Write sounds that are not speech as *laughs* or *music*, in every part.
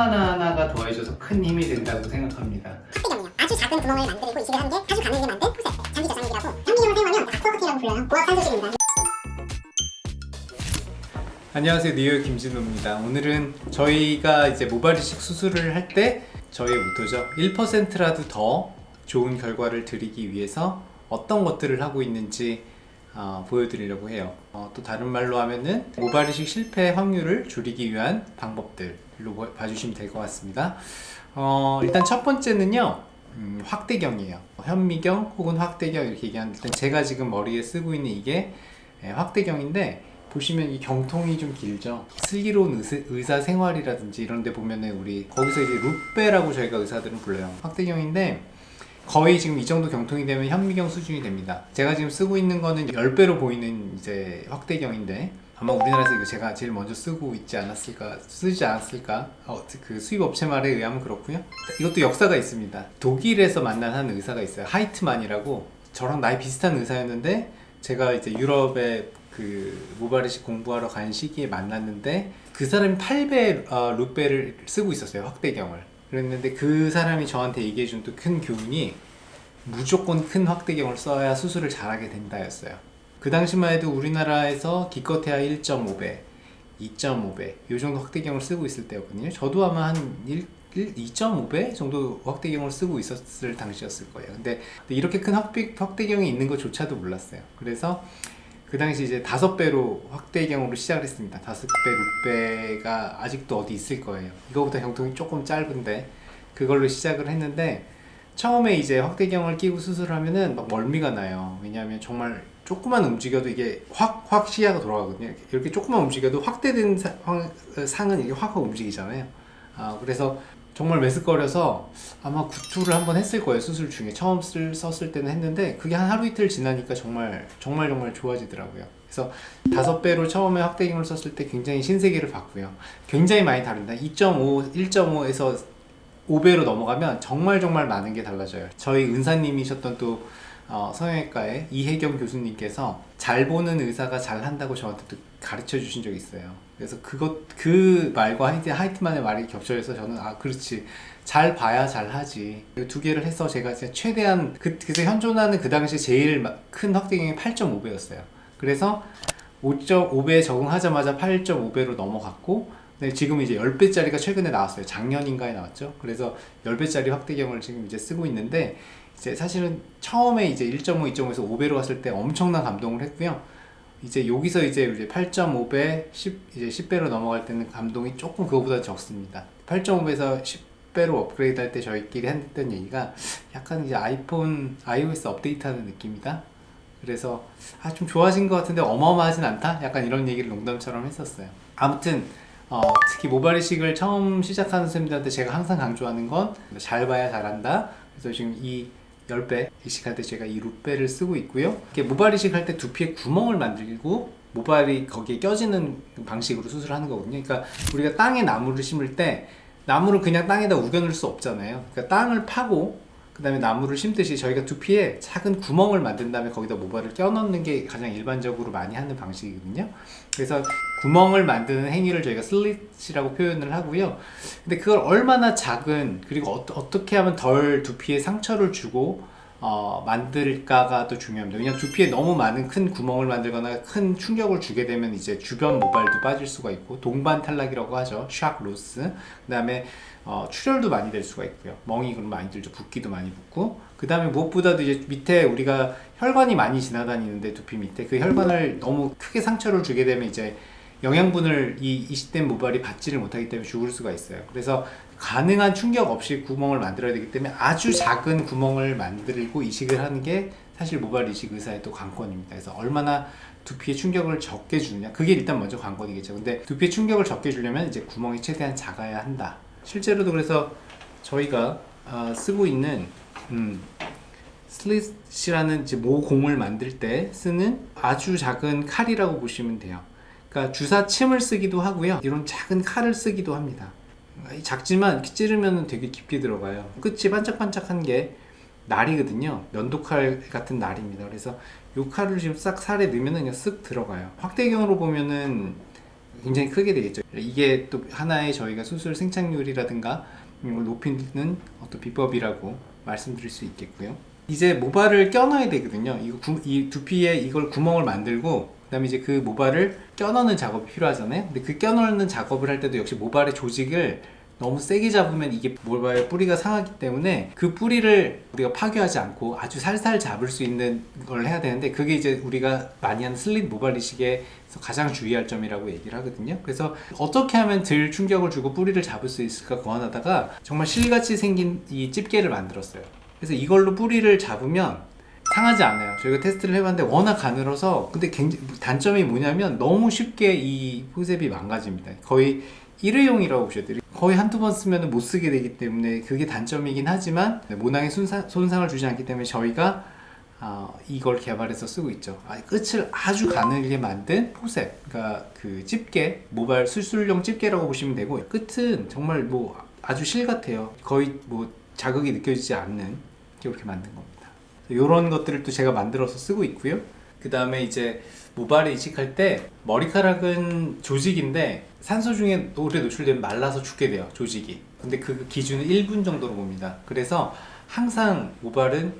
하나하나가 더해져서 큰 힘이 된다고 생각합니다. 아주 작은 구멍을 만들고 이식을 한게 아주 가늘게 만든 푸세 장기 저장기라고. 현미경을 사용하면 아쿠아커팅이라고 불려요. 고압 산소식입니다. 안녕하세요. 뉴욕 김진우입니다. 오늘은 저희가 이제 모발 이식 수술을 할 때 저희의 모토죠. 1%라도 더 좋은 결과를 드리기 위해서 어떤 것들을 하고 있는지 어, 보여드리려고 해요 어, 또 다른 말로 하면은 모발 이식 실패 확률을 줄이기 위한 방법들로 보- 봐주시면 될 것 같습니다. 어, 일단 첫 번째는요 음, 확대경이에요. 현미경 혹은 확대경 이렇게 얘기하는데 일단 제가 지금 머리에 쓰고 있는 이게 예, 확대경인데 보시면 이 경통이 좀 길죠? 슬기로운 의사 생활이라든지 이런 데 보면은 우리 거기서 이제 루페라고 저희가 의사들은 불러요. 확대경인데 거의 지금 이 정도 경통이 되면 현미경 수준이 됩니다. 제가 지금 쓰고 있는 거는 10배로 보이는 이제 확대경인데 아마 우리나라에서 이거 제가 제일 먼저 쓰고 있지 않았을까 쓰지 않았을까? 어, 그 수입 업체 말에 의하면 그렇고요. 이것도 역사가 있습니다. 독일에서 만난 한 의사가 있어요. 하이트만이라고. 저랑 나이 비슷한 의사였는데 제가 이제 유럽에 그 모발이식 공부하러 간 시기에 만났는데 그 사람이 8배 어, 루페를 쓰고 있었어요 확대경을 그랬는데 그 사람이 저한테 얘기해 준 또 큰 교훈이 무조건 큰 확대경을 써야 수술을 잘하게 된다였어요. 그 당시만 해도 우리나라에서 기껏해야 1.5배 2.5배 이 정도 확대경을 쓰고 있을 때였거든요. 저도 아마 한 1, 2.5배 정도 확대경을 쓰고 있었을 당시였을 거예요. 근데 이렇게 큰 확대, 확대경이 있는 것조차도 몰랐어요. 그래서 그 당시 이제 다섯 배로 확대경으로 시작을 했습니다. 다섯 배, 룩배가 아직도 어디 있을 거예요. 이거보다 형통이 조금 짧은데 그걸로 시작을 했는데 처음에 이제 확대경을 끼고 수술하면은 막 멀미가 나요. 왜냐하면 정말 조금만 움직여도 이게 확 확 시야가 돌아가거든요. 이렇게, 조금만 움직여도 확대된 사- 황- 상은 이게 확확 움직이잖아요. 아 그래서 정말 메스꺼려서 아마 구토를 한번 했을 거예요 수술 중에. 처음 쓸, 썼을 때는 했는데 그게 한 하루 이틀 지나니까 정말 정말 정말 좋아지더라고요. 그래서 다섯 배로 처음에 확대경을 썼을 때 굉장히 신세계를 봤고요. 굉장히 많이 다릅니다 2.5, 1.5에서 5배로 넘어가면 정말 정말 많은 게 달라져요. 저희 은사님이셨던 또 어, 성형외과의 이혜경 교수님께서 잘 보는 의사가 잘 한다고 저한테 또 가르쳐 주신 적이 있어요 그래서 그것 그 말과 하이트, 하이트만의 말이 겹쳐져서 저는 아 그렇지. 잘 봐야 잘 하지. 이두 개를 해서 제가 최대한 그, 그래서 현존하는 그 당시 제일 마- 큰 확대경이 8.5배였어요. 그래서 5.5배에 적응하자마자 8.5배로 넘어갔고 네, 지금 이제 10배짜리가 최근에 나왔어요. 작년인가에 나왔죠? 그래서 10배짜리 확대경을 지금 이제 쓰고 있는데 이제 사실은 처음에 이제 1.5, 2.5에서 5배로 갔을 때 엄청난 감동을 했고요 이제 여기서 이제 이제 8.5배, 10, 이제 10배로 넘어갈 때는 감동이 조금 그거보다 적습니다. 8.5배에서 10배로 업그레이드 할 때 저희끼리 했던 얘기가 약간 이제 아이폰, iOS 업데이트하는 느낌이다. 그래서 아 좀 좋아진 것 같은데 어마어마하진 않다? 약간 이런 얘기를 농담처럼 했었어요. 아무튼 어, 특히 모발 이식을 처음 시작하는 선생님들한테 제가 항상 강조하는 건 잘 봐야 잘한다. 그래서 지금 이 10배 이식할 때 제가 이 룻배를 쓰고 있고요. 모발 이식할 때 두피에 구멍을 만들고 모발이 거기에 껴지는 방식으로 수술하는 거거든요. 그러니까 우리가 땅에 나무를 심을 때 나무를 그냥 땅에다 우겨놓을 수 없잖아요. 그러니까 땅을 파고 그 다음에 나무를 심듯이 저희가 두피에 작은 구멍을 만든 다음에 거기다 모발을 껴넣는 게 가장 일반적으로 많이 하는 방식이거든요. 그래서 구멍을 만드는 행위를 저희가 슬릿이라고 표현을 하고요. 근데 그걸 얼마나 작은 그리고 어, 어떻게 하면 덜 두피에 상처를 주고 어, 만들까가 또 중요합니다. 왜냐면 두피에 너무 많은 큰 구멍을 만들거나 큰 충격을 주게 되면 이제 주변 모발도 빠질 수가 있고 동반 탈락이라고 하죠. 샥 로스. 그 다음에 어, 출혈도 많이 될 수가 있고요. 멍이 그럼 많이 들죠. 붓기도 많이 붓고. 그 다음에 무엇보다도 이제 밑에 우리가 혈관이 많이 지나다니는데 두피 밑에 그 혈관을 너무 크게 상처를 주게 되면 이제 영양분을 이 이식된 모발이 받지를 못하기 때문에 죽을 수가 있어요. 그래서 가능한 충격 없이 구멍을 만들어야 되기 때문에 아주 작은 구멍을 만들고 이식을 하는 게 사실 모발 이식 의사의 또 관건입니다. 그래서 얼마나 두피에 충격을 적게 주느냐 그게 일단 먼저 관건이겠죠. 근데 두피에 충격을 적게 주려면 이제 구멍이 최대한 작아야 한다. 실제로도 그래서 저희가 어, 쓰고 있는 음, 슬릿이라는 모공을 만들 때 쓰는 아주 작은 칼이라고 보시면 돼요. 그러니까 주사 침을 쓰기도 하고요. 이런 작은 칼을 쓰기도 합니다. 작지만 이렇게 찌르면 되게 깊이 들어가요. 끝이 반짝반짝한 게 날이거든요. 면도칼 같은 날입니다. 그래서 이 칼을 지금 싹 살에 넣으면 그냥 쓱 들어가요. 확대경으로 보면은 굉장히 크게 되겠죠. 이게 또 하나의 저희가 수술 생착률이라든가 이걸 높이는 어떤 비법이라고 말씀드릴 수 있겠고요. 이제 모발을 껴넣어야 되거든요. 이거 구- 이 두피에 이걸 구멍을 만들고 그 다음에 이제 그 모발을 껴넣는 작업이 필요하잖아요. 근데 그 껴넣는 작업을 할 때도 역시 모발의 조직을 너무 세게 잡으면 이게 모발 뿌리가 상하기 때문에 그 뿌리를 우리가 파괴하지 않고 아주 살살 잡을 수 있는 걸 해야 되는데 그게 이제 우리가 많이 하는 슬릿 모발 이식에서 가장 주의할 점이라고 얘기를 하거든요. 그래서 어떻게 하면 덜 충격을 주고 뿌리를 잡을 수 있을까 고안하다가 정말 실같이 생긴 이 집게를 만들었어요. 그래서 이걸로 뿌리를 잡으면 상하지 않아요. 저희가 테스트를 해봤는데 워낙 가늘어서 근데 굉장히 단점이 뭐냐면 너무 쉽게 이 포셉이 망가집니다. 거의 일회용이라고 보셔야 돼요. 거의 한두 번 쓰면 못 쓰게 되기 때문에 그게 단점이긴 하지만 모낭에 손상, 손상을 주지 않기 때문에 저희가 어, 이걸 개발해서 쓰고 있죠. 아, 끝을 아주 가늘게 만든 포셉, 그러니까 그 집게, 모발 수술용 집게라고 보시면 되고 끝은 정말 뭐 아주 실 같아요. 거의 뭐 자극이 느껴지지 않는 이렇게 만든 겁니다. 이런 것들을 또 제가 만들어서 쓰고 있고요. 그 다음에 이제 모발에 이식할 때 머리카락은 조직인데 산소 중에 오래 노출되면 말라서 죽게 돼요 조직이. 근데 그 기준은 1분 정도로 봅니다. 그래서 항상 모발은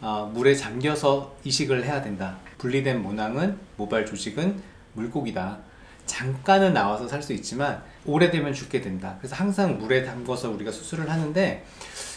어, 물에 잠겨서 이식을 해야 된다. 분리된 모낭은 모발 조직은 물고기다. 잠깐은 나와서 살 수 있지만 오래되면 죽게 된다. 그래서 항상 물에 담궈서 우리가 수술을 하는데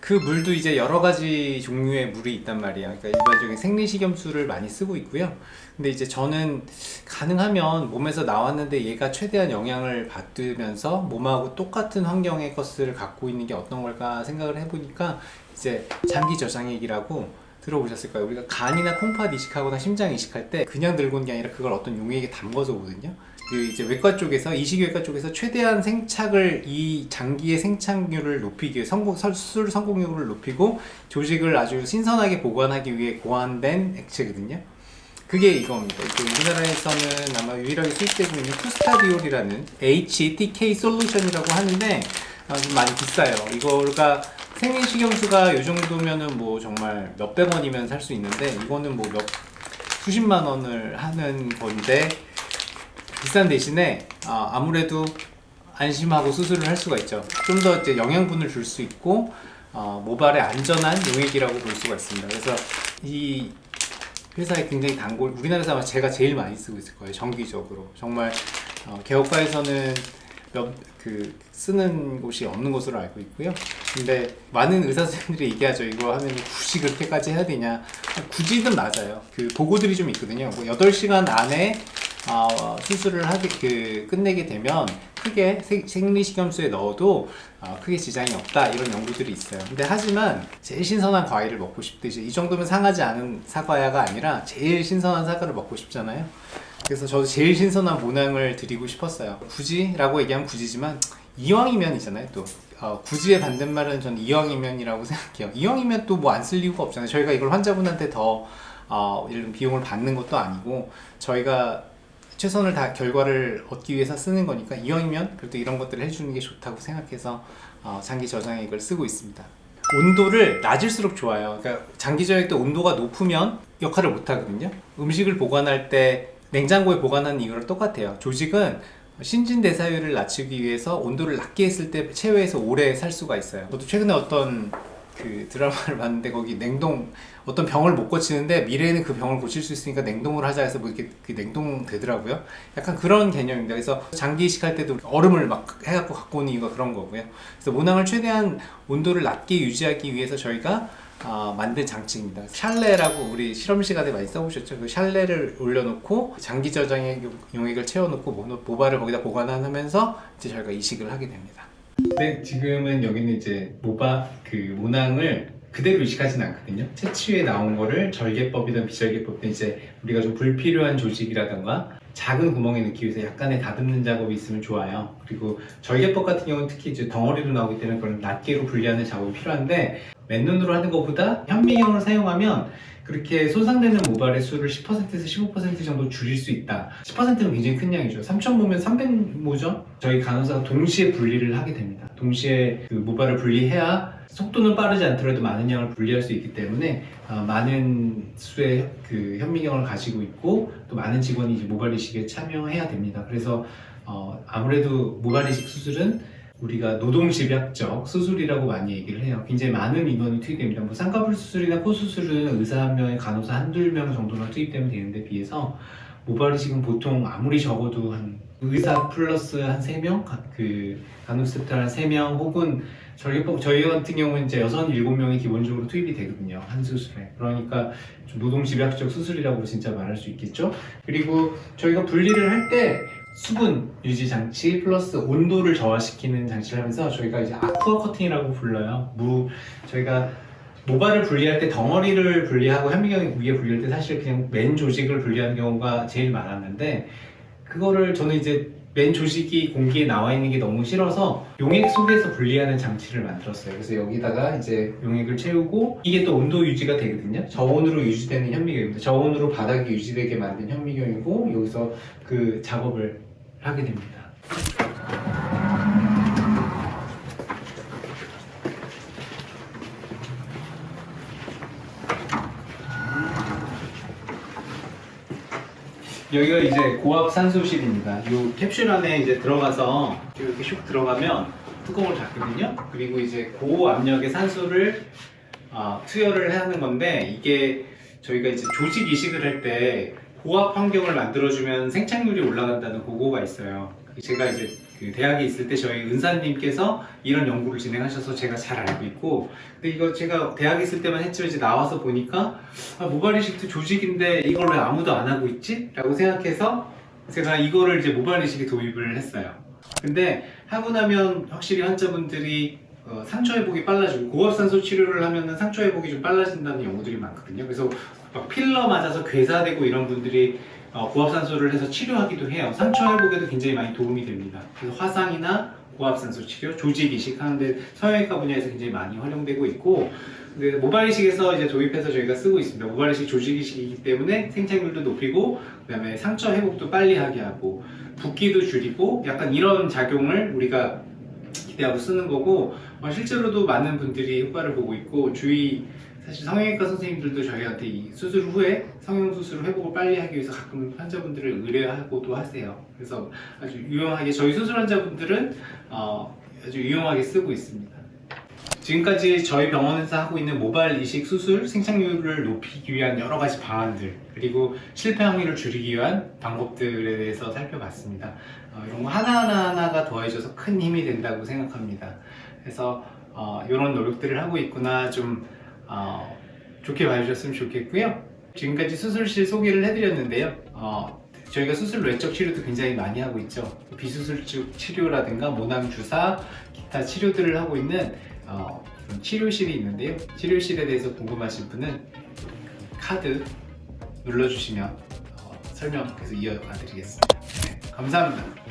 그 물도 이제 여러 가지 종류의 물이 있단 말이야. 그러니까 일반적인 생리식염수를 많이 쓰고 있고요. 근데 이제 저는 가능하면 몸에서 나왔는데 얘가 최대한 영향을 받으면서 몸하고 똑같은 환경의 것을 갖고 있는 게 어떤 걸까 생각을 해보니까 이제 장기 저장액이라고 들어보셨을까요? 우리가 간이나 콩팥 이식하거나 심장 이식할 때 그냥 들고 오는 게 아니라 그걸 어떤 용액에 담궈서 오거든요. 그 이제 외과 쪽에서 이식외과 쪽에서 최대한 생착을 이 장기의 생착률을 높이기 성공 설- 수술 성공률을 높이고 조직을 아주 신선하게 보관하기 위해 고안된 액체거든요. 그게 이겁니다. 우리나라에서는 아마 유일하게 수입되고 있는 쿠스타디올이라는 HTK 솔루션이라고 하는데 아, 좀 많이 비싸요. 이거가 생리식염수가 이 정도면은 뭐 정말 몇백 원이면 살 수 있는데 이거는 뭐 몇 수십만 원을 하는 건데 비싼 대신에 아, 아무래도 안심하고 수술을 할 수가 있죠. 좀 더 이제 영양분을 줄 수 있고 어, 모발에 안전한 용액이라고 볼 수가 있습니다. 그래서 이 회사에 굉장히 단골 우리나라에서 아마 제가 제일 많이 쓰고 있을 거예요. 정기적으로 정말 어, 개업과에서는 몇, 그 쓰는 곳이 없는 것으로 알고 있고요. 근데 많은 의사 선생님들이 얘기하죠. 이거 하면 굳이 그렇게까지 해야 되냐? 굳이는 맞아요. 그 보고들이 좀 있거든요. 뭐 8시간 안에 어, 수술을 하게 그 끝내게 되면 크게 생- 생리식염수에 넣어도 어, 크게 지장이 없다 이런 연구들이 있어요. 근데 하지만 제일 신선한 과일을 먹고 싶듯이 이 정도면 상하지 않은 사과야가 아니라 제일 신선한 사과를 먹고 싶잖아요. 그래서 저도 제일 신선한 모낭을 드리고 싶었어요. 굳이 라고 얘기하면 굳이지만 이왕이면이잖아요. 또 어, 굳이의 반대말은 저는 이왕이면이라고 생각해요. 이왕이면 또 뭐 안 쓸 이유가 없잖아요. 저희가 이걸 환자분한테 더 어, 들면 비용을 받는 것도 아니고 저희가 최선을 다 결과를 얻기 위해서 쓰는 거니까 이왕이면 그래도 이런 것들을 해주는 게 좋다고 생각해서 어, 장기 저장액을 쓰고 있습니다. 온도를 낮을수록 좋아요. 그러니까 장기 저장액 때 온도가 높으면 역할을 못 하거든요. 음식을 보관할 때 냉장고에 보관하는 이유랑 똑같아요. 조직은 신진대사율을 낮추기 위해서 온도를 낮게 했을 때 체외에서 오래 살 수가 있어요. 저도 최근에 어떤 그 드라마를 *laughs* 봤는데 거기 냉동 어떤 병을 못 고치는데 미래에는 그 병을 고칠 수 있으니까 냉동을 하자 해서 뭐 이렇게 그 냉동 되더라고요. 약간 그런 개념입니다. 그래서 장기 이식할 때도 얼음을 막 해갖고 갖고 오는 이유가 그런 거고요. 그래서 모낭을 최대한 온도를 낮게 유지하기 위해서 저희가 아, 만든 장치입니다. 샬레라고 우리 실험 시간에 많이 써보셨죠? 그 샬레를 올려놓고 장기 저장의 용- 용액을 채워놓고 모- 모발을 거기다 보관하면서 이제 저희가 이식을 하게 됩니다. 네, 지금은 여기는 이제 모바 그 모낭을 그대로 이식하진 않거든요. 채취에 나온 거를 절개법이든 비절개법이든 이제 우리가 좀 불필요한 조직이라던가 작은 구멍에 넣기 위해서 약간의 다듬는 작업이 있으면 좋아요. 그리고 절개법 같은 경우는 특히 이제 덩어리로 나오기 때문에 그런 낱개로 분리하는 작업이 필요한데 맨눈으로 하는 것보다 현미경을 사용하면 그렇게 손상되는 모발의 수를 10%에서 15% 정도 줄일 수 있다. 10%는 굉장히 큰 양이죠. 3,000모면 300모죠? 저희 간호사가 동시에 분리를 하게 됩니다. 동시에 그 모발을 분리해야 속도는 빠르지 않더라도 많은 양을 분리할 수 있기 때문에 어, 많은 수의 그 현미경을 가지고 있고 또 많은 직원이 이제 모발 이식에 참여해야 됩니다. 그래서 어, 아무래도 모발 이식 수술은 우리가 노동집약적 수술이라고 많이 얘기를 해요. 굉장히 많은 인원이 투입됩니다. 뭐 쌍꺼풀 수술이나 코 수술은 의사 한 명에 간호사 한두 명 정도만 투입되면 되는데 비해서 모발 이식은 보통 아무리 적어도 한 의사 플러스 한 3명? 그 간호스태프 한 3명 혹은 저희, 저희 같은 경우는 이제 6, 7명이 기본적으로 투입이 되거든요. 한 수술에. 그러니까 좀 노동집약적 수술이라고 진짜 말할 수 있겠죠. 그리고 저희가 분리를 할때 수분 유지 장치 플러스 온도를 저하시키는 장치를 하면서 저희가 이제 아쿠아 커팅이라고 불러요. 무 저희가 모발을 분리할 때 덩어리를 분리하고 현미경 위에 분리할 때 사실 그냥 맨 조직을 분리하는 경우가 제일 많았는데 그거를 저는 이제 맨 조직이 공기에 나와 있는 게 너무 싫어서 용액 속에서 분리하는 장치를 만들었어요. 그래서 여기다가 이제 용액을 채우고 이게 또 온도 유지가 되거든요. 저온으로 유지되는 현미경입니다. 저온으로 바닥이 유지되게 만든 현미경이고 여기서 그 작업을 하게 됩니다. 여기가 이제 고압 산소실입니다. 이 캡슐 안에 이제 들어가서 이렇게 슉 들어가면 뚜껑을 닫거든요. 그리고 이제 고압력의 산소를 아, 투여를 하는 건데 이게 저희가 이제 조직 이식을 할때 고압 환경을 만들어주면 생착률이 올라간다는 보고가 있어요. 제가 이제 그 대학에 있을 때 저희 은사님께서 이런 연구를 진행하셔서 제가 잘 알고 있고 근데 이거 제가 대학에 있을 때만 했지만 이제 나와서 보니까 아, 모발 이식도 조직인데 이걸 왜 아무도 안 하고 있지? 라고 생각해서 제가 이거를 이제 모발 이식에 도입을 했어요. 근데 하고 나면 확실히 환자분들이 어, 상처 회복이 빨라지고 고압산소 치료를 하면 상처 회복이 좀 빨라진다는 연구들이 많거든요. 그래서 막 필러 맞아서 괴사되고 이런 분들이 어, 고압산소를 해서 치료하기도 해요. 상처 회복에도 굉장히 많이 도움이 됩니다. 그래서 화상이나 고압산소 치료, 조직 이식 하는데 성형외과 분야에서 굉장히 많이 활용되고 있고 모발 이식에서 이제 도입해서 저희가 쓰고 있습니다. 모발 이식 조직 이식이기 때문에 생착률도 높이고 그 다음에 상처 회복도 빨리 하게 하고 붓기도 줄이고 약간 이런 작용을 우리가 기대하고 쓰는 거고 어, 실제로도 많은 분들이 효과를 보고 있고 주위 사실 성형외과 선생님들도 저희한테 이 수술 후에 성형 수술 회복을 빨리 하기 위해서 가끔 환자분들을 의뢰하고도 하세요. 그래서 아주 유용하게 저희 수술 환자분들은 어, 아주 유용하게 쓰고 있습니다. 지금까지 저희 병원에서 하고 있는 모발 이식 수술 생착률을 높이기 위한 여러 가지 방안들 그리고 실패 확률을 줄이기 위한 방법들에 대해서 살펴봤습니다. 어, 이런 거 하나하나 하나가 더해져서 큰 힘이 된다고 생각합니다. 그래서 어, 이런 노력들을 하고 있구나 좀 어, 좋게 봐주셨으면 좋겠고요. 지금까지 수술실 소개를 해드렸는데요. 어, 저희가 수술 외적 치료도 굉장히 많이 하고 있죠. 비수술적 치료라든가 모낭 주사, 기타 치료들을 하고 있는 어, 치료실이 있는데요. 치료실에 대해서 궁금하신 분은 카드 눌러주시면 어, 설명 계속 이어가 드리겠습니다. 네, 감사합니다.